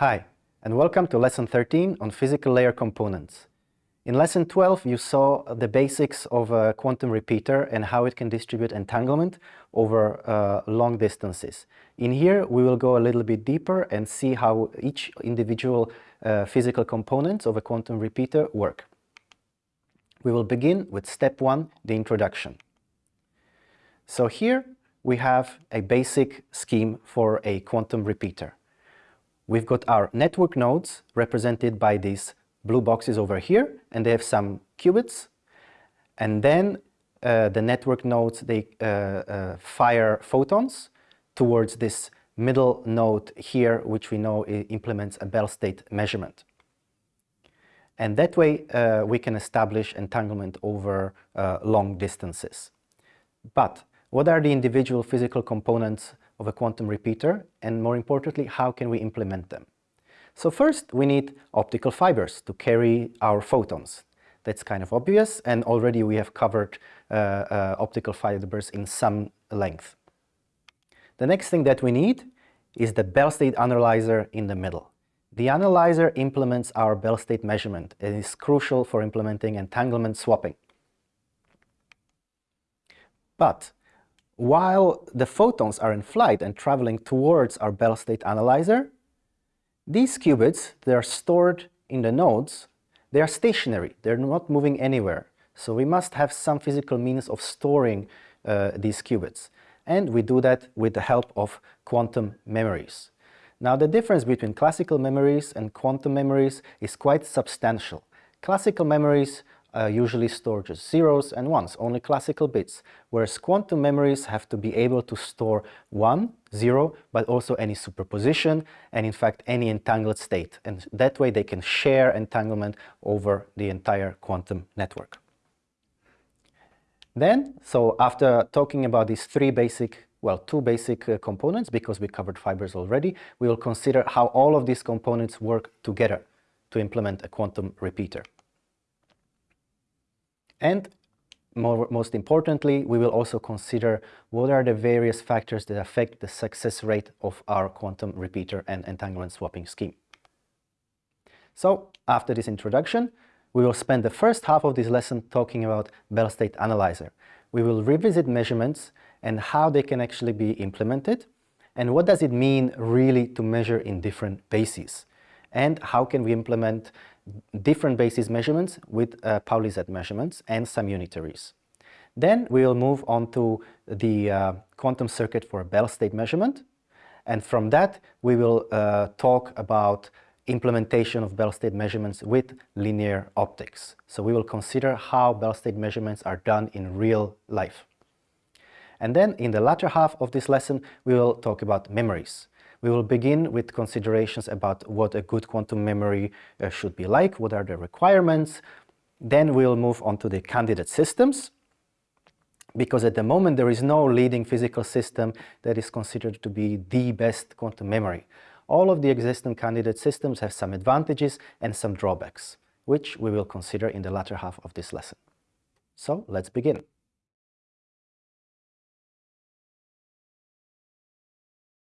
Hi, and welcome to Lesson 13 on physical layer components. In Lesson 12, you saw the basics of a quantum repeater and how it can distribute entanglement over uh, long distances. In here, we will go a little bit deeper and see how each individual uh, physical components of a quantum repeater work. We will begin with step one, the introduction. So here we have a basic scheme for a quantum repeater. We've got our network nodes represented by these blue boxes over here, and they have some qubits. And then uh, the network nodes, they uh, uh, fire photons towards this middle node here, which we know implements a Bell state measurement. And that way uh, we can establish entanglement over uh, long distances. But what are the individual physical components of a quantum repeater? And more importantly, how can we implement them? So first we need optical fibers to carry our photons. That's kind of obvious and already we have covered uh, uh, optical fibers in some length. The next thing that we need is the Bell state analyzer in the middle. The analyzer implements our Bell state measurement and is crucial for implementing entanglement swapping. But while the photons are in flight and traveling towards our Bell state analyzer, these qubits, they are stored in the nodes, they are stationary, they're not moving anywhere. So we must have some physical means of storing uh, these qubits. And we do that with the help of quantum memories. Now the difference between classical memories and quantum memories is quite substantial. Classical memories uh, usually store just zeros and ones, only classical bits, whereas quantum memories have to be able to store one, zero, but also any superposition and in fact any entangled state. And that way they can share entanglement over the entire quantum network. Then, so after talking about these three basic well, two basic uh, components because we covered fibers already. We will consider how all of these components work together to implement a quantum repeater. And more, most importantly, we will also consider what are the various factors that affect the success rate of our quantum repeater and entanglement swapping scheme. So, after this introduction, we will spend the first half of this lesson talking about Bell State Analyzer. We will revisit measurements and how they can actually be implemented and what does it mean really to measure in different bases and how can we implement different basis measurements with uh, Pauli Z measurements and some unitaries. Then we will move on to the uh, quantum circuit for Bell state measurement and from that we will uh, talk about implementation of Bell state measurements with linear optics. So we will consider how Bell state measurements are done in real life. And then in the latter half of this lesson, we will talk about memories. We will begin with considerations about what a good quantum memory uh, should be like, what are the requirements. Then we'll move on to the candidate systems, because at the moment there is no leading physical system that is considered to be the best quantum memory. All of the existing candidate systems have some advantages and some drawbacks, which we will consider in the latter half of this lesson. So let's begin.